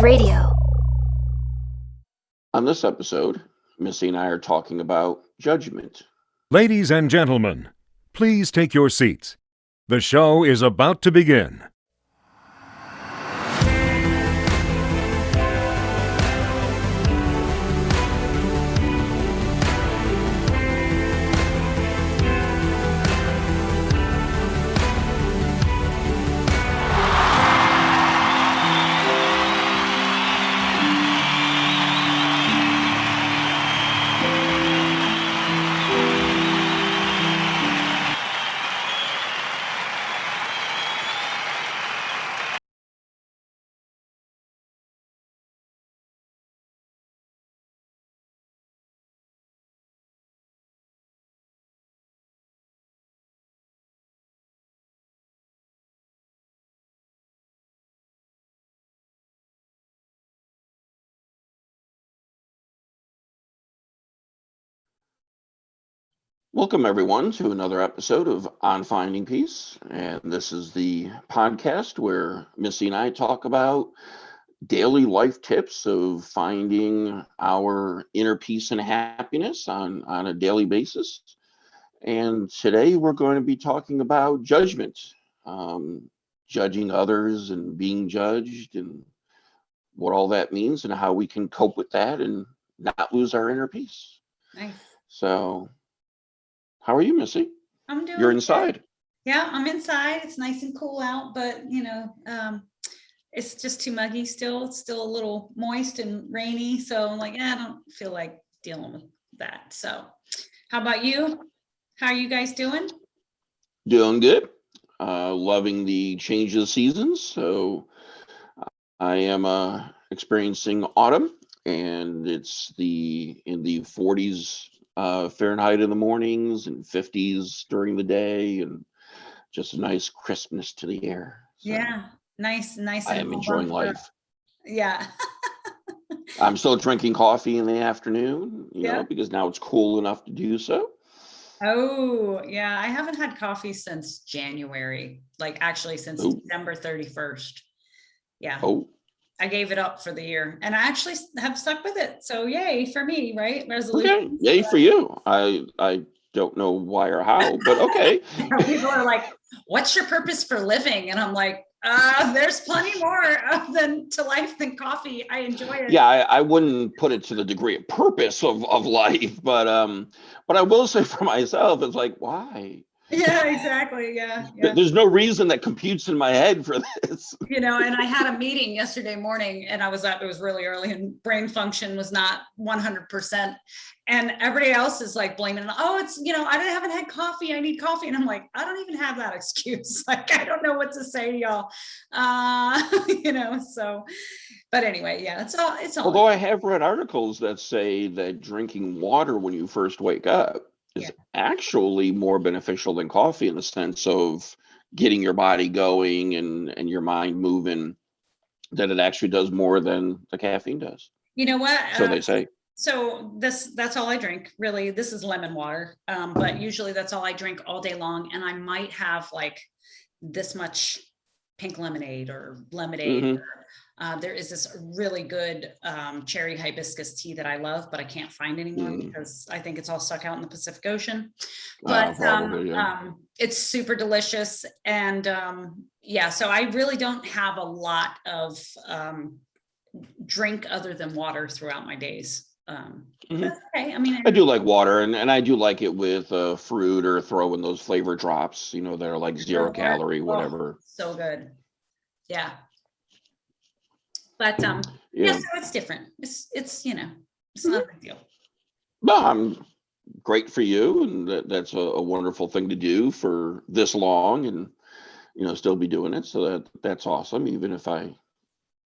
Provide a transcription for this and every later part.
Wave Radio. On this episode, Missy and I are talking about judgment. Ladies and gentlemen, please take your seats. The show is about to begin. Welcome, everyone, to another episode of On Finding Peace. And this is the podcast where Missy and I talk about daily life tips of finding our inner peace and happiness on, on a daily basis. And today we're going to be talking about judgment, um, judging others and being judged, and what all that means, and how we can cope with that and not lose our inner peace. Nice. So, how are you, Missy? I'm doing. You're good. inside. Yeah, I'm inside. It's nice and cool out, but you know, um, it's just too muggy still. It's still a little moist and rainy. So I'm like, eh, I don't feel like dealing with that. So how about you? How are you guys doing? Doing good. Uh, loving the change of seasons. So I am uh, experiencing autumn, and it's the in the 40s uh, Fahrenheit in the mornings and 50s during the day, and just a nice crispness to the air. So Yeah, nice, nice. I am enjoying life. Yeah. I'm still drinking coffee in the afternoon, you Yeah. know, because now it's cool enough to do so. Oh, yeah. I haven't had coffee since January, like actually since Oh. December 31st. Yeah. Oh, I gave it up for the year and I actually have stuck with it. So yay for me, right? okay. Resolution. Yay for you. I I don't know why or how, but okay. People are like, what's your purpose for living? And I'm like, uh, there's plenty more than to life than coffee. I enjoy it. yeah, I, I wouldn't put it to the degree of purpose of, of life, but um, but I will say for myself, it's like why? Yeah, exactly. Yeah. Yeah. There's no reason that computes in my head for this. You know, and I had a meeting yesterday morning and I was up, it was really early and brain function was not 100%. And everybody else is like blaming, oh, it's, you know, I didn't- haven't had coffee. I need coffee. And I'm like, I don't even have that excuse. Like, I don't know what to say to y'all. Uh, you know, so, but anyway, yeah, it's all, it's all. Although I have read articles that say that drinking water when you first wake up is Yeah. actually more beneficial than coffee in the sense of getting your body going and and your mind moving. That it actually does more than the caffeine does. You know what? So they say. So this, that's all I drink, really. This is lemon water. Um, but usually that's all I drink all day long. And I might have like this much pink lemonade or lemonade. Mhm. or, Uh, there is this really good um, cherry hibiscus tea that I love, but I can't find anymore Mm. because I think it's all stuck out in the Pacific Ocean. But um, probably, yeah. um, it's super delicious. And um, yeah, so I really don't have a lot of um, drink other than water throughout my days. Um, Mhm. Okay. I mean, I do like water, and, and I do like it with uh, fruit or throw in those flavor drops. You know, that are like zero calorie, Oh, whatever. so good. Yeah. But um, yeah, Yeah. so it's different. It's it's you know, it's not a big deal. No, I'm great for you, and that, that's a, a wonderful thing to do for this long, and you know, still be doing it. So that that's awesome, even if I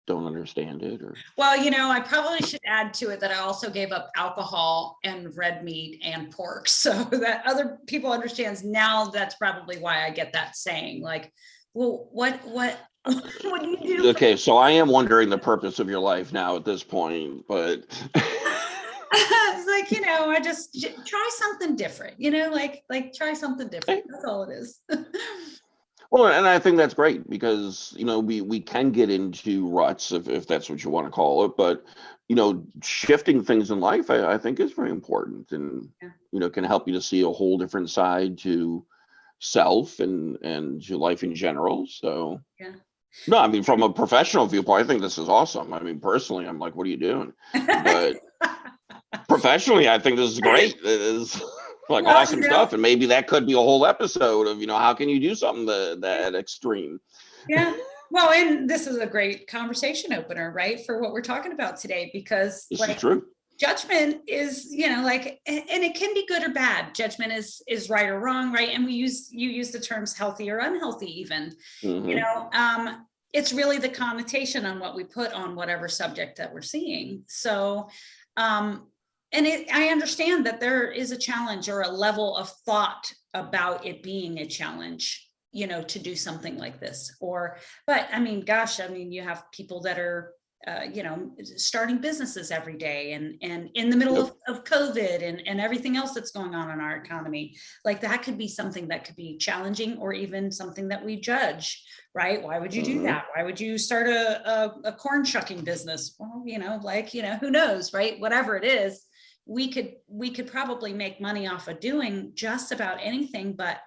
don't understand it or Well, you know, I probably should add to it that I also gave up alcohol and red meat and pork so that other people understands now that's probably why I get that saying like, well, what, what, what do you do? okay. So I am wondering the purpose of your life now at this point, but it's like, you know, I just try something different, you know, like, like try something different. That's all it is. Well, and I think that's great because, you know, we, we can get into ruts if, if that's what you want to call it, but, you know, shifting things in life, I, I think is very important and, Yeah. you know, can help you to see a whole different side to self and, and to life in general. So. Yeah. No, I mean, from a professional viewpoint, I think this is awesome. I mean, personally, I'm like, what are you doing? But professionally, I think this is great. It is like Well, awesome you know- stuff. And maybe that could be a whole episode of, you know, how can you do something that, that extreme? Yeah, well, and this is a great conversation opener, right, for what we're talking about today, because This like is true. Judgment is, you know, like, and it can be good or bad. Judgment is, is right or wrong, right? And we use, you use the terms healthy or unhealthy even, you Mhm. know, um, it's really the connotation on what we put on whatever subject that we're seeing. So, um, and it, I understand that there is a challenge or a level of thought about it being a challenge, you know, to do something like this. Or, but I mean, gosh, I mean, you have people that are, uh, you know, starting businesses every day and, and in the middle of, of COVID and, and everything else that's going on in our economy. Like that could be something that could be challenging or even something that we judge, right? Why would you do Mhm. that? Why would you start a, a, a corn shucking business? Well, you know, like, you know, who knows, right? Whatever it is, we could, we could probably make money off of doing just about anything, but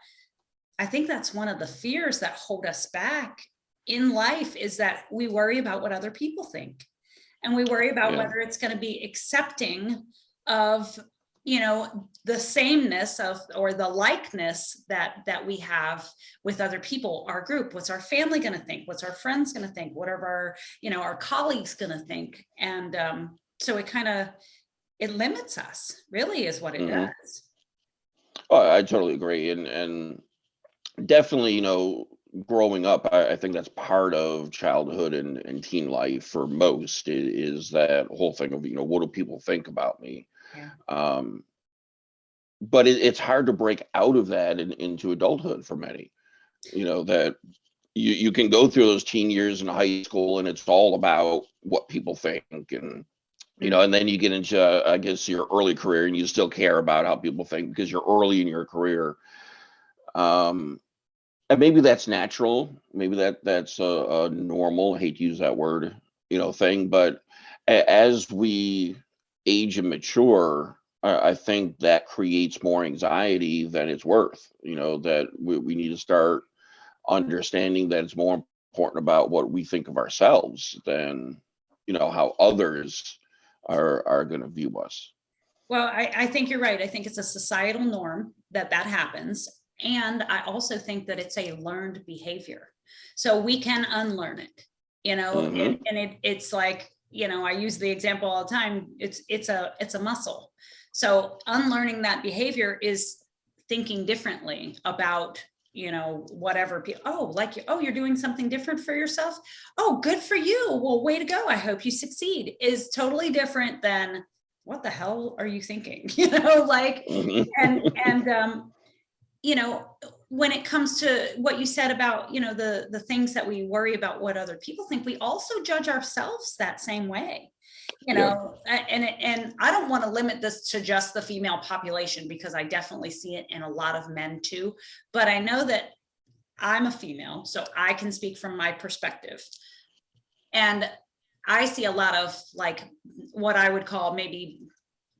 I think that's one of the fears that hold us back in life is that we worry about what other people think. And we worry about Yeah. whether it's going to be accepting of, you know, the sameness of, or the likeness that, that we have with other people, our group, what's our family going to think? What's our friends going to think? What are our, you know, our colleagues going to think? And um, so it kind of, it limits us, really is what it Mhm. does. Oh, I totally agree. And, and definitely, you know, growing up, I, I think that's part of childhood and, and teen life for most i- is that whole thing of, you know, what do people think about me? Yeah. Um, but it, it's hard to break out of that in, into adulthood for many, you know, that you, you can go through those teen years in high school and it's all about what people think and, you know, and then you get into, uh, I guess, your early career and you still care about how people think because you're early in your career. Um, and maybe that's natural. Maybe that that's a, a normal. I hate to use that word, you know, thing. But as we age and mature, I, I think that creates more anxiety than it's worth. You know, that we, we need to start understanding that it's more important about what we think of ourselves than you know how others are are going to view us. Well, I, I think you're right. I think it's a societal norm that that happens. And I also think that it's a learned behavior. So we can unlearn it, you know, and, Mhm. and it, it's like, you know, I use the example all the time. It's, it's a, it's a muscle. So unlearning that behavior is thinking differently about, you know, whatever, oh, like, oh, you're doing something different for yourself. Oh, good for you. Well, way to go. I hope you succeed is totally different than what the hell are you thinking? You know, like, Mhm. and, and, um, you know, when it comes to what you said about, you know, the, the things that we worry about what other people think, we also judge ourselves that same way. You know, a- and, and I don't want to limit this to just the female population because I definitely see it in a lot of men too. But I know that I'm a female, so I can speak from my perspective. And I see a lot of like what I would call maybe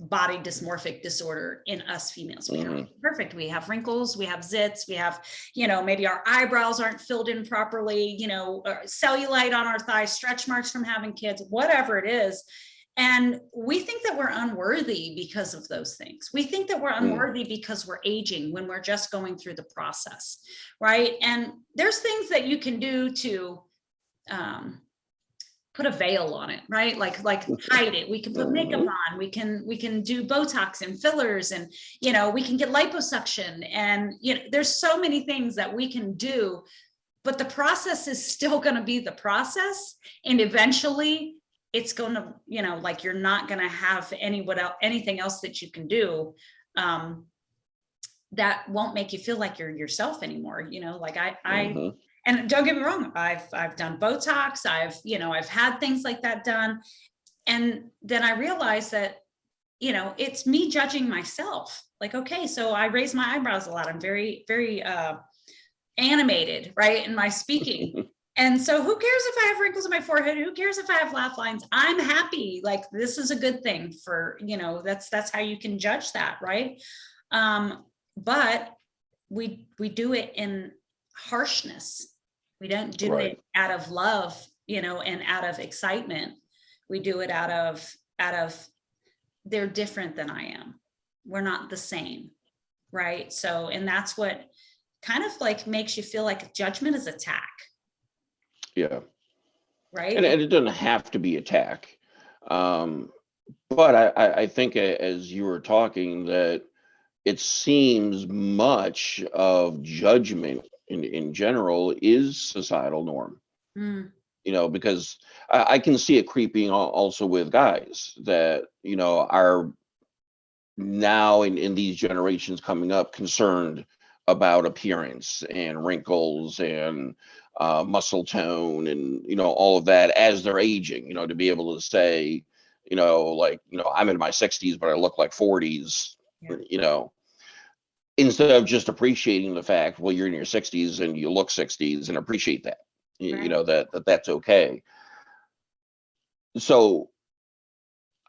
body dysmorphic disorder in us females. We are perfect. We have wrinkles, we have zits, we have, you know, maybe our eyebrows aren't filled in properly, you know, or cellulite on our thighs, stretch marks from having kids, whatever it is. And we think that we're unworthy because of those things. We think that we're Mm. unworthy because we're aging when we're just going through the process, right? And there's things that you can do to um, put a veil on it, right? Like like hide it. We can put makeup Mhm. on. We can we can do Botox and fillers, and you know we can get liposuction, and you know there's so many things that we can do. But the process is still going to be the process, and eventually it's going to you know like you're not going to have any what else anything else that you can do um, that won't make you feel like you're yourself anymore. You know, like I I Mhm. And don't get me wrong i've i've done botox i've you know i've had things like that done and then i realized that you know it's me judging myself like okay so i raise my eyebrows a lot i'm very very uh animated, right, in my speaking. And so who cares if I have wrinkles in my forehead? Who cares if I have laugh lines? I'm happy. Like this is a good thing for, you know, that's that's how you can judge that, right? Um, but we we do it in harshness. We don't do Right. it out of love, you know, and out of excitement. We do it out of out of they're different than I am. We're not the same. Right. So, and that's what kind of like makes you feel like judgment is attack, Yeah. right? And, and it doesn't have to be attack. Um, but I, I, I think as you were talking that it seems much of judgment in, in general is societal norm. Mm, you know, because I, I can see it creeping also with guys that, you know, are now in, in these generations coming up concerned about appearance and wrinkles and uh, muscle tone and, you know, all of that as they're aging, you know, to be able to say, you know, like, you know, I'm in my 60s, but I look like 40s, Yeah. you know, instead of just appreciating the fact, well, you're in your 60s and you look 60s and appreciate that y- you know that, that that's okay. So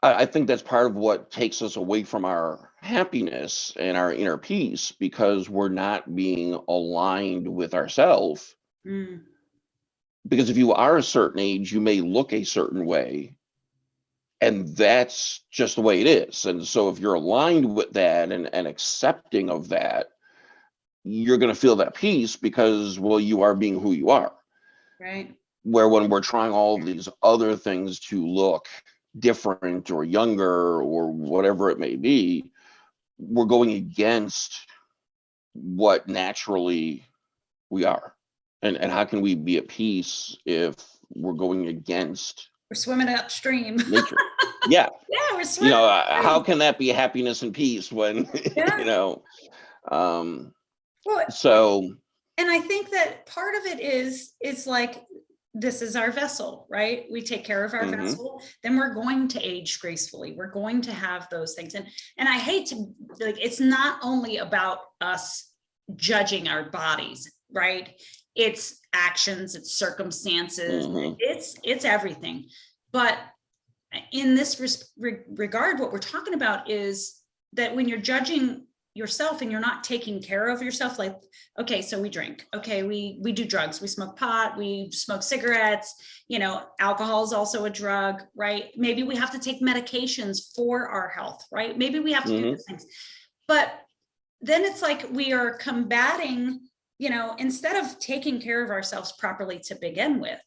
I, I think that's part of what takes us away from our happiness and our inner peace because we're not being aligned with ourselves mm, because if you are a certain age you may look a certain way and that's just the way it is and so if you're aligned with that and, and accepting of that you're going to feel that peace because well you are being who you are right. where when we're trying all these other things to look different or younger or whatever it may be, we're going against what naturally we are. And and how can we be at peace if we're going against We're swimming upstream. nature? yeah, yeah, we're you know, uh, how can that be happiness and peace when Yeah. you know? Um, Well, so and I think that part of it is it's like this is our vessel, right? We take care of our Mhm. vessel, then we're going to age gracefully. We're going to have those things. And and I hate to like it's not only about us judging our bodies, right? It's actions, it's circumstances, mhm, it's it's everything. But in this re- regard what we're talking about is that when you're judging yourself and you're not taking care of yourself like okay so we drink. Okay we we do drugs. We smoke pot. We smoke cigarettes. You know alcohol is also a drug right? Maybe we have to take medications for our health right? Maybe we have to do Mhm. these things. But then it's like we are combating you know instead of taking care of ourselves properly to begin with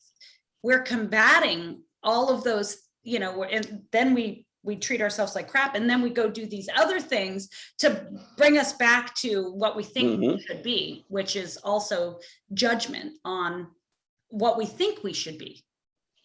we're combating all of those you know and then we we treat ourselves like crap and then we go do these other things to bring us back to what we think we Mhm. should be which is also judgment on what we think we should be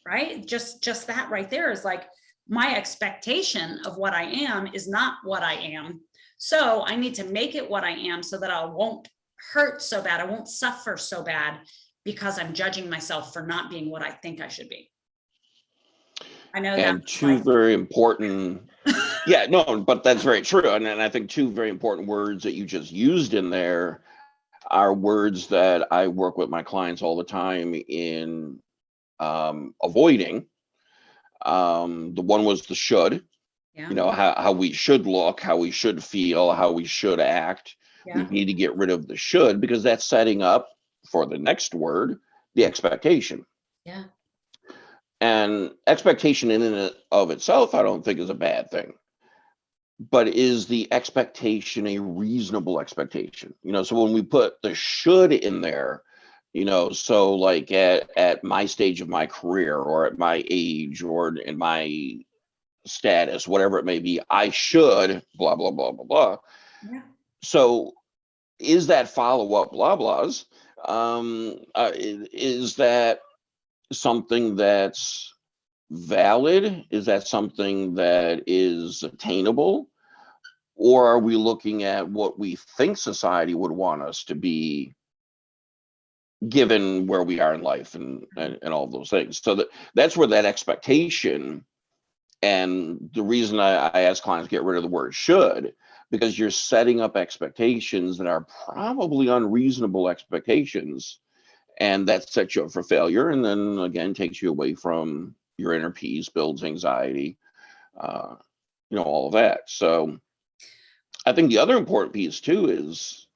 right just just that right there is like my expectation of what i am is not what i am so i need to make it what i am so that i won't hurt so bad. I won't suffer so bad because i'm judging myself for not being what i think i should be. I know and two like, very important yeah no but that's very true. And, and i think two very important words that you just used in there are words that i work with my clients all the time in um, avoiding. Um, the one was the should. Yeah. You know how, how we should look how we should feel how we should act yeah we need to get rid of the should because that's setting up for the next word the expectation yeah and expectation in and of itself, I don't think is a bad thing. But is the expectation a reasonable expectation? You know, so when we put the should in there, you know, so like at, at my stage of my career or at my age or in my status, whatever it may be, I should blah, blah, blah, blah, blah. yeah So is that follow up blah blahs? Um, uh, is that something that's valid? Is that something that is attainable? Or are we looking at what we think society would want us to be given where we are in life and, and, and all those things? So that, that's where that expectation and the reason I, I ask clients to get rid of the word should, because you're setting up expectations that are probably unreasonable expectations and that sets you up for failure and then again takes you away from your inner peace builds anxiety uh, you know all of that. So i think the other important piece too is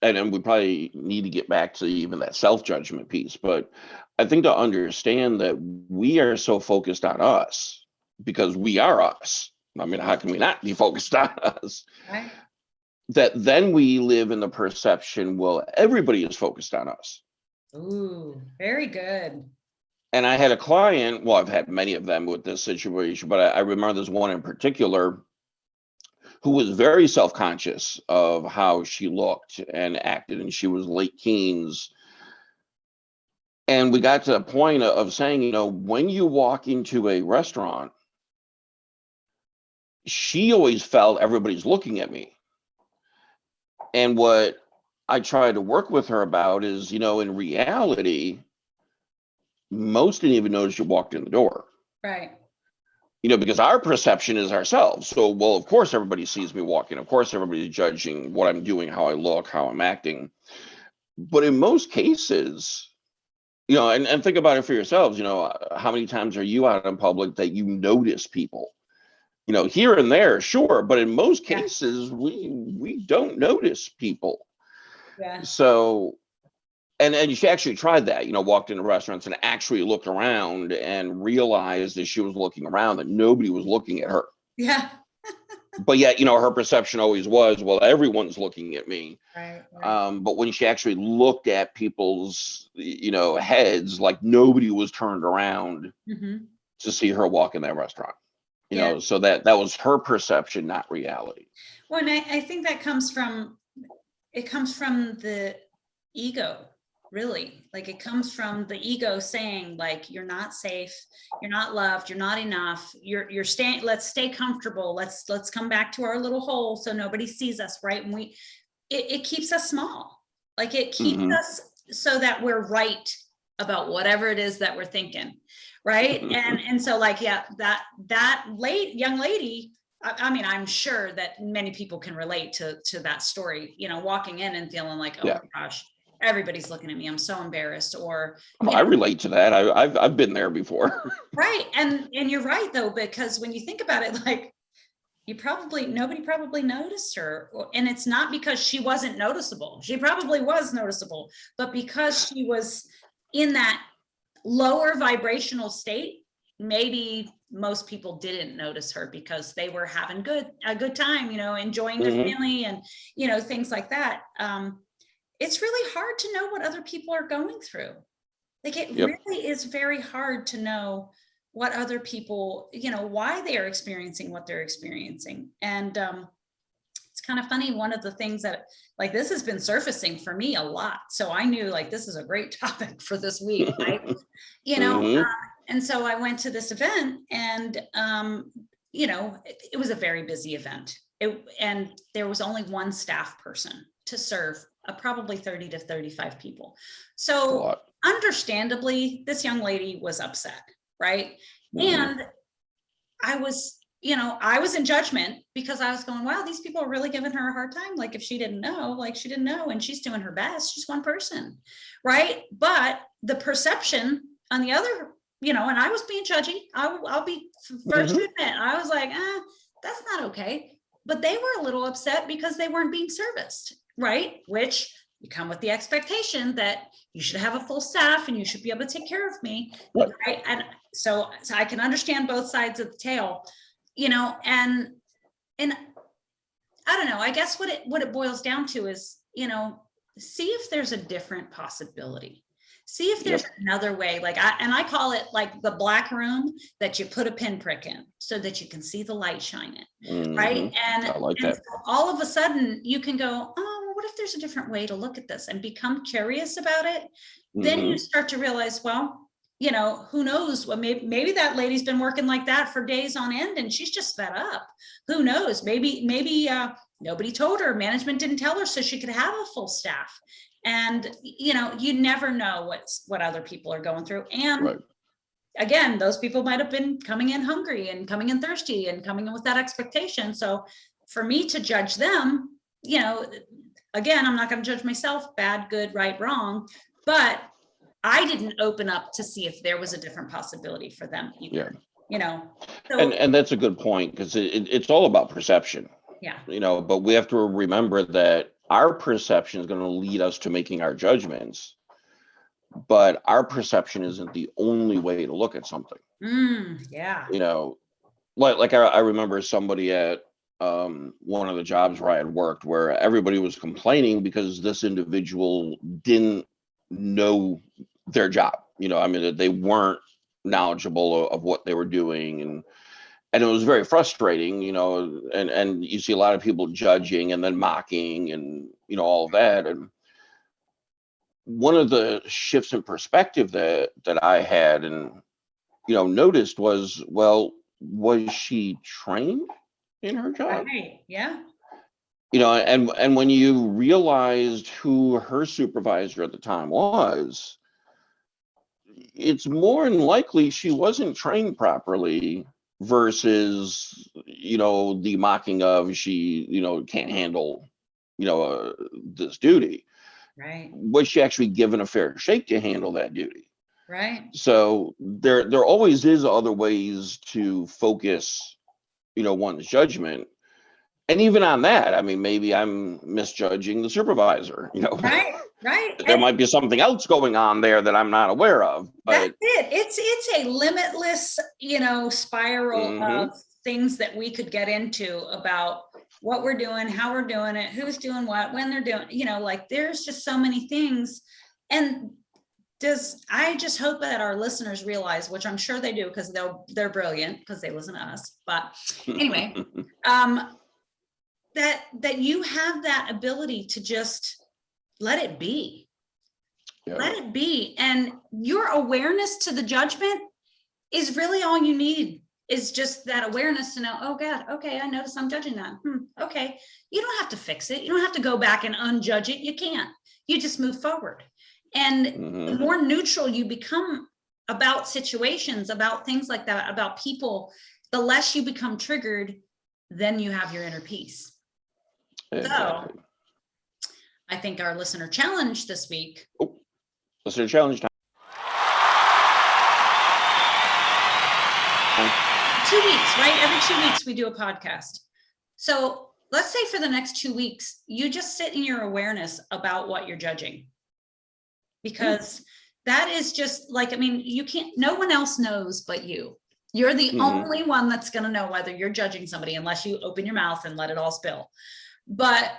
and we probably need to get back to even that self-judgment piece but i think to understand that we are so focused on us because we are us i mean how can we not be focused on us Right? that then we live in the perception well everybody is focused on us Ooh, very good. and I had a client, well, I've had many of them with this situation, but I, I remember there's one in particular who was very self-conscious of how she looked and acted, and she was late teens. And we got to the point of- of saying, you know, when you walk into a restaurant, she always felt everybody's looking at me. And what I tried to work with her about is, you know, in reality, most didn't even notice you walked in the door. Right. you know because our perception is ourselves. So well of course everybody sees me walking. Of course everybody's judging what i'm doing how i look how i'm acting. But in most cases you know and, and think about it for yourselves. You know uh, how many times are you out in public that you notice people you know here and there sure but in most Yeah. cases we we don't notice people Yeah. so and and she actually tried that you know walked into restaurants and actually looked around and realized as she was looking around that nobody was looking at her Yeah. but yet you know her perception always was well everyone's looking at me Right. right. um but when she actually looked at people's you know heads like nobody was turned around Mhm. to see her walk in that restaurant you Yeah. know so that that was her perception not reality Well, and I, I think that comes from, it comes from the ego, really. Like it comes from the ego saying like, you're not safe, you're not loved, you're not enough, you're, you're staying, let's stay comfortable. Let's, let's come back to our little hole so nobody sees us, right? And we, it, it keeps us small. Like it keeps Mhm. us so that we're right about whatever it is that we're thinking, right? And, and so like, yeah, that, that late, young lady, I, I mean, I'm sure that many people can relate to, to that story, you know, walking in and feeling like, oh Yeah. my gosh, everybody's looking at me. I'm so embarrassed or, Oh, i relate to that I, i've i've been there before right. And, and you're right though, because when you think about it, like you probably, nobody probably noticed her. And it's not because she wasn't noticeable. She probably was noticeable, but because she was in that lower vibrational state, maybe most people didn't notice her because they were having good, a good time, you know, enjoying their Mhm. family and, you know, things like that. Um, it's really hard to know what other people are going through. Like it Yep. really is very hard to know what other people, you know, why they are experiencing what they're experiencing. And um, it's kind of funny. One of the things that like this has been surfacing for me a lot. So I knew like this is a great topic for this week, right? you know, Mhm. uh, and so I went to this event and, um, you know, it, it was a very busy event. It, and there was only one staff person to serve uh, probably 30 to 35 people. So understandably, this young lady was upset, right? Mhm. And I was, you know, I was in judgment because I was going, wow, these people are really giving her a hard time. Like if she didn't know, like she didn't know and she's doing her best, she's one person, right? But the perception on the other, you know, and I was being judgy. I will, I'll be f- 1st to admit, I was like, ah, that's not okay. But they were a little upset because they weren't being serviced, right? Which you come with the expectation that you should have a full staff and you should be able to take care of me. Right. And so, so I can understand both sides of the tale, you know, and, and I don't know, I guess what it, what it boils down to is, you know, see if there's a different possibility. See if there's another way, like I, and I call it like the black room that you put a pinprick in so that you can see the light shine in right? Mhm. And, like and so all of a sudden you can go, oh, well, what if there's a different way to look at this and become curious about it? Then Mhm. you start to realize, well, you know, who knows? Well, maybe, maybe that lady's been working like that for days on end and she's just fed up. Who knows? Maybe, maybe uh, nobody told her, management didn't tell her so she could have a full staff. And, you know, you never know what's, what other people are going through. And Right. again, those people might have been coming in hungry and coming in thirsty and coming in with that expectation. So for me to judge them, you know, again, I'm not going to judge myself, bad, good, right, wrong, but I didn't open up to see if there was a different possibility for them either, you know? And, and that's a good point, because it, it- it's all about perception, yeah, you know, but we have to remember that our perception is gonna lead us to making our judgments. But our perception isn't the only way to look at something, mm, yeah, you know? Like, like I, I remember somebody at, um, one of the jobs where I had worked where everybody was complaining because this individual didn't know their job. You know, I mean, that they weren't knowledgeable of, of what they were doing and and it was very frustrating, you know, and and you see a lot of people judging and then mocking and you know all that and one of the shifts in perspective that that I had and you know noticed was well was she trained in her job right, yeah, you know and and when you realized who her supervisor at the time was it's more than likely she wasn't trained properly versus you know the mocking of she you know can't handle you know uh, this duty. Right, was she actually given a fair shake to handle that duty? Right, so there there always is other ways to focus you know one's judgment and even on that i mean maybe i'm misjudging the supervisor you know right, right. there And might be something else going on there that i'm not aware of That's but it. It's, it's a limitless, you know, spiral Mhm. of things that we could get into about what we're doing, how we're doing it, who's doing what, when they're doing, you know, like there's just so many things. And does, I just hope that our listeners realize, which I'm sure they do, because they'll, they're brilliant, because they listen to us. But anyway, um, that, that you have that ability to just let it be Yeah. let it be. And your awareness to the judgment is really all you need is just that awareness to know, oh God, okay, I notice I'm judging that. Hmm, okay. You don't have to fix it. You don't have to go back and unjudge it. You can't. You just move forward. And the Mhm. more neutral you become about situations, about things like that, about people, the less you become triggered, then you have your inner peace. Exactly. I think our listener challenge this week Listener challenge time. two weeks, right? Every two weeks we do a podcast. So let's say for the next two weeks, you just sit in your awareness about what you're judging. Because that is just like, I mean, you can't, no one else knows but you. You're the Mhm. only one that's gonna know whether you're judging somebody unless you open your mouth and let it all spill. But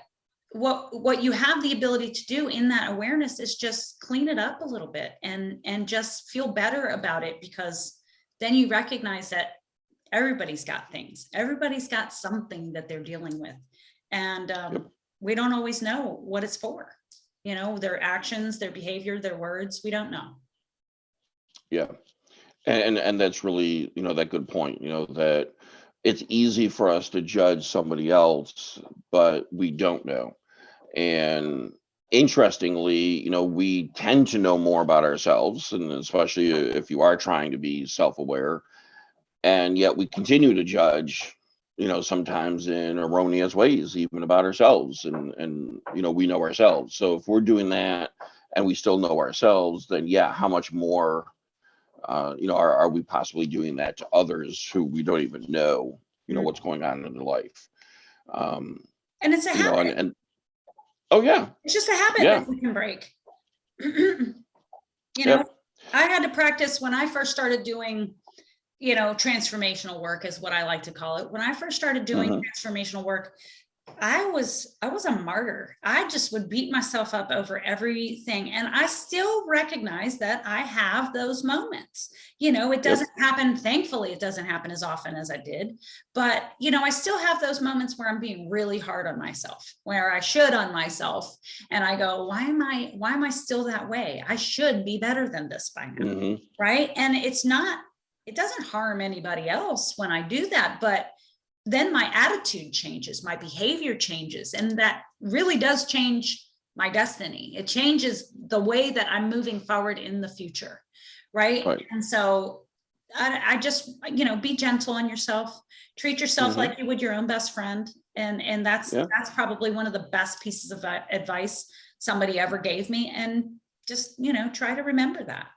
what, what you have the ability to do in that awareness is just clean it up a little bit and, and just feel better about it because then you recognize that everybody's got things. Everybody's got something that they're dealing with. And um, Yep. we don't always know what it's for. You know, their actions, their behavior, their words, we don't know. Yeah. And, and and that's really, you know, that good point, you know, that it's easy for us to judge somebody else, but we don't know. And interestingly, you know, we tend to know more about ourselves, and especially if you are trying to be self-aware, and yet we continue to judge, you know, sometimes in erroneous ways, even about ourselves, and and you know, we know ourselves. So if we're doing that and we still know ourselves, then yeah, how much more uh, you know, are, are we possibly doing that to others who we don't even know, you know, Mm. what's going on in their life? Um, And it's a you know, and, habit. and oh yeah, It's just a habit Yeah. that we can break. You know, I had to practice when I first started doing, you know, transformational work is what I like to call it. When I first started doing Mhm. transformational work, I was I was a martyr. I just would beat myself up over everything and I still recognize that I have those moments. You know, it doesn't happen thankfully it doesn't happen as often as I did, but you know, I still have those moments where I'm being really hard on myself, where I should on myself and I go, why am I why am I still that way? I should be better than this by now mhm, right? And it's not, it doesn't harm anybody else when I do that, but then my attitude changes, my behavior changes, and that really does change my destiny. It changes the way that I'm moving forward in the future, right? Right. And so I, I just, you know, be gentle on yourself, treat yourself Mhm. like you would your own best friend. And, and that's, Yeah. that's probably one of the best pieces of advice somebody ever gave me. And just, you know, try to remember that.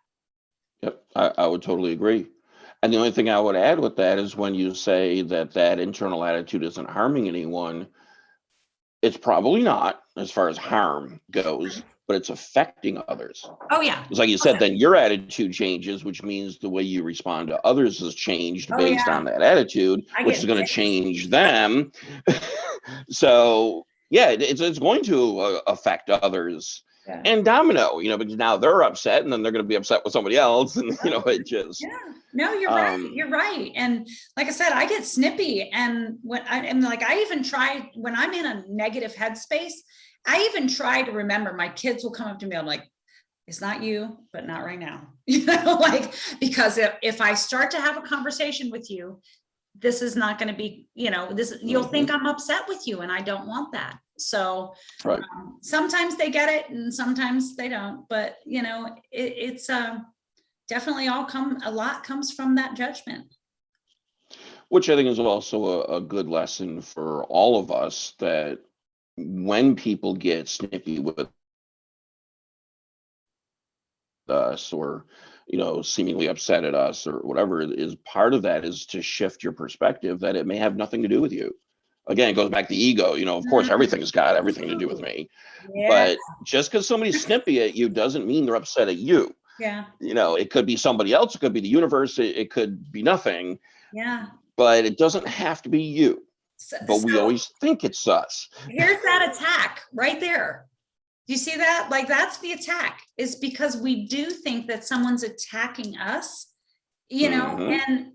Yep, I, I would totally agree. And the only thing I would add with that is when you say that that internal attitude isn't harming anyone, it's probably not as far as harm goes, but it's affecting others. Oh, yeah. It's like you said, then your attitude changes, which means the way you respond to others has changed Oh, based yeah. on that attitude, I which is going to change them. so yeah, it's it's going to uh, affect others Yeah. and domino, you know, because now they're upset and then they're going to be upset with somebody else, and you know, it just Yeah, no, you're right. Um, You're right. And like I said, I get snippy and when I am like, I even try when I'm in a negative headspace, I even try to remember my kids will come up to me. I'm like, it's not you, but not right now. You know, like, because if, if I start to have a conversation with you, this is not going to be, you know, this, you'll think I'm upset with you and I don't want that. So Right. um, sometimes they get it and sometimes they don't, but you know, it, it's, um, definitely all come, a lot comes from that judgment. which I think is also a, a good lesson for all of us that when people get snippy with us or you know seemingly upset at us or whatever is part of that is to shift your perspective that it may have nothing to do with you. Again it goes back to ego you know of course Mhm. everything's got everything to do with me. But just because somebody's snippy at you doesn't mean they're upset at you yeah, you know it could be somebody else it could be the universe it, it could be nothing yeah. but it doesn't have to be you So- but we so always think it's us Here's that attack right there. Do you see that? Like, that's the attack is because we do think that someone's attacking us, you know, Mhm. and,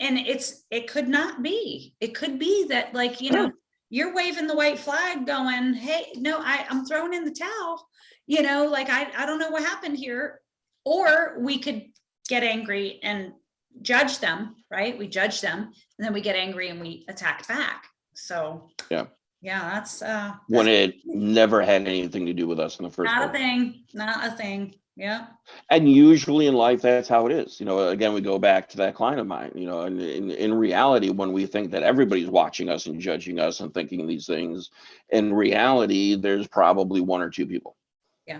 and it's, it could not be. It could be that like, you know, you're waving the white flag going, hey, no, I, I'm throwing in the towel, you know, like, I, I don't know what happened here. Or we could get angry and judge them, right? We judge them and then we get angry and we attack back. So. Yeah. Yeah, that's, uh. when it never had anything to do with us in the first Not a thing, not a thing. Yeah, and usually in life that's how it is you know again we go back to that client of mine you know and in, in reality when we think that everybody's watching us and judging us and thinking these things in reality there's probably one or two people Yeah.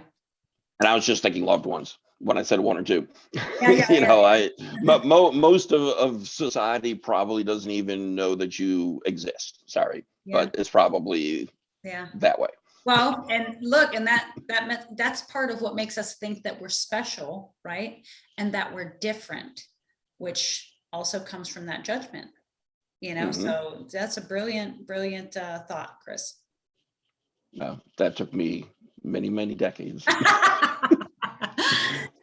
and i was just thinking loved ones when i said one or two Yeah, yeah, you yeah. know i but mo- most of, of society probably doesn't even know that you exist sorry but it's probably yeah. that way Well, and look, and that, that, that's part of what makes us think that we're special, right? And that we're different, which also comes from that judgment. You know, Mhm. so that's a brilliant, brilliant uh, thought, Chris. no that took me many many decades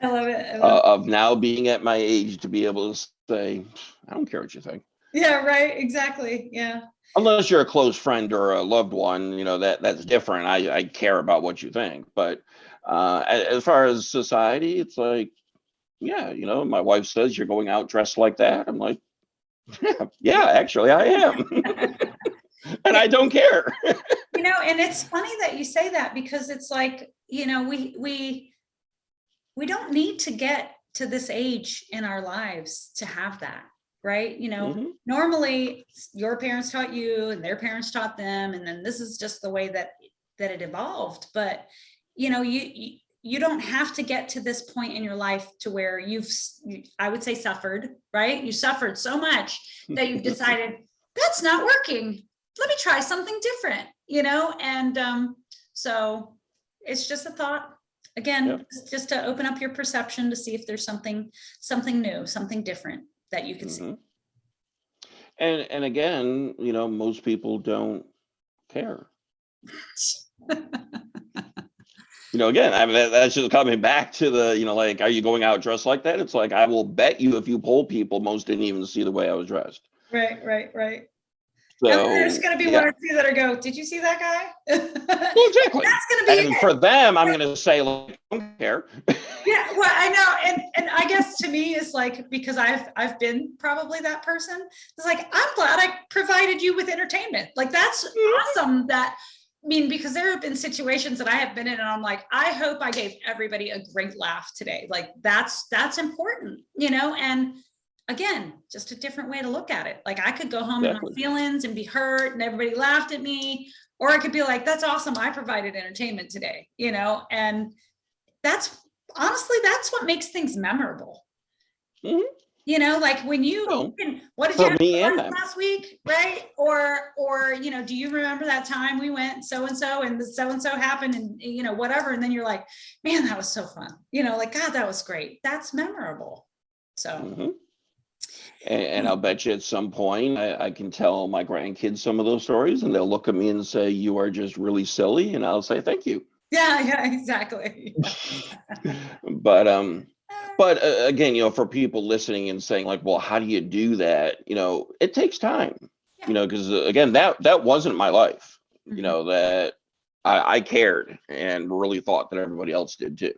I love it. I love uh, of now being at my age to be able to say, I don't care what you think. Yeah, right, exactly. Yeah, Unless you're a close friend or a loved one, you know, that that's different. I, I care about what you think. But uh, as far as society, it's like, yeah, you know, my wife says you're going out dressed like that. I'm like, yeah, yeah actually I am. and I don't care. you know, and it's funny that you say that because it's like, you know, we, we, we don't need to get to this age in our lives to have that, right? You know, Mhm. normally your parents taught you and their parents taught them, and then this is just the way that, that it evolved. But, you know, you, you, you don't have to get to this point in your life to where you've, you- I would say suffered, right? You suffered so much that you've decided that's not working. Let me try something different, you know? And um, so it's just a thought. Again, Yep. just- to open up your perception to see if there's something, something new, something different that you can see. Mhm. And and again, you know, most people don't care. You know, again, I mean, that, that's just coming back to the, you know, like, are you going out dressed like that? It's like, I will bet you if you poll people, most didn't even see the way I was dressed. Right, right, right. So, there's gonna be yeah. one or two that are go, did you see that guy? Well, exactly. That's gonna be And it. for them, I'm going to say, like, I don't care. Yeah, well, I know, and and I guess to me it's like because I've I've been probably that person. It's like I'm glad I provided you with entertainment. Like that's mm-hmm. awesome. That I mean, because there have been situations that I have been in, and I'm like, I hope I gave everybody a great laugh today. Like that's that's important, you know. And again, just a different way to look at it. Like I could go home in my feelings and be hurt and everybody laughed at me. Or I could be like, that's awesome. I provided entertainment today, you know, and that's honestly, that's what makes things memorable. Mhm. You know, like when you, Well, what did you have me for and lunch them. last week, right? Or, or, you know, do you remember that time we went so-and-so and the so-and-so happened and, you know, whatever, and then you're like, man, that was so fun. You know, like, God, that was great. That's memorable. So, Mhm. And, and I'll bet you at some point I, I can tell my grandkids some of those stories and they'll look at me and say, You are just really silly. And I'll say, Thank you. yeah, yeah, exactly. But, um, but uh, again, you know, for people listening and saying, like, well, how do you do that? You know, it takes time, Yeah. you know, because again, that that wasn't my life, Mhm. you know, that I, I cared and really thought that everybody else did too.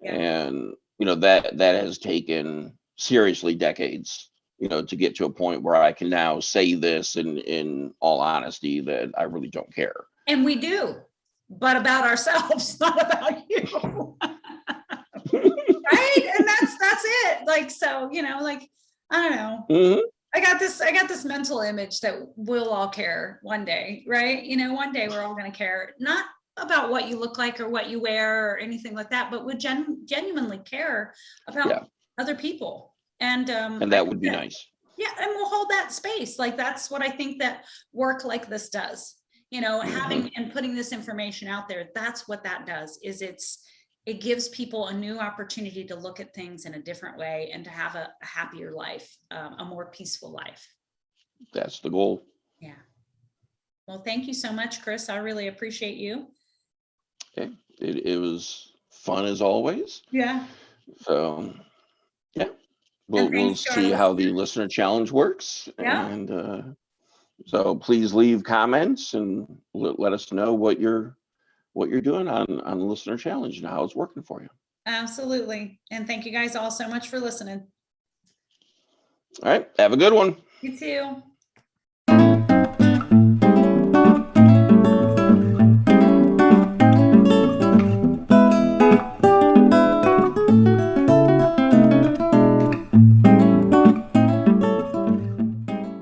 Yeah. And, you know, that that has taken seriously decades, you know, to get to a point where I can now say this in in all honesty that I really don't care. And we do, but about ourselves, not about you. Right? And that's, that's it. Like, so, you know, like, I don't know. Mhm. I got this, I got this mental image that we'll all care one day, right? You know, one day we're all gonna care, not about what you look like or what you wear or anything like that, but would gen- genuinely care Yeah. about other people. And, um. And that would be nice. Yeah, and we'll hold that space. Like that's what I think that work like this does. You know, having and putting this information out there, that's what that does, is it's, it gives people a new opportunity to look at things in a different way and to have a a happier life, um, a more peaceful life. That's the goal. Yeah. Well, thank you so much, Chris. I really appreciate you. Okay. It, it was fun as always. Yeah. So, yeah, we'll, we'll thanks to our see how the listener challenge works. Yeah. And uh, so please leave comments and let, let us know what you're what you're doing on on the listener challenge and how it's working for you. Absolutely. And thank you guys all so much for listening. All right, have a good one. You too.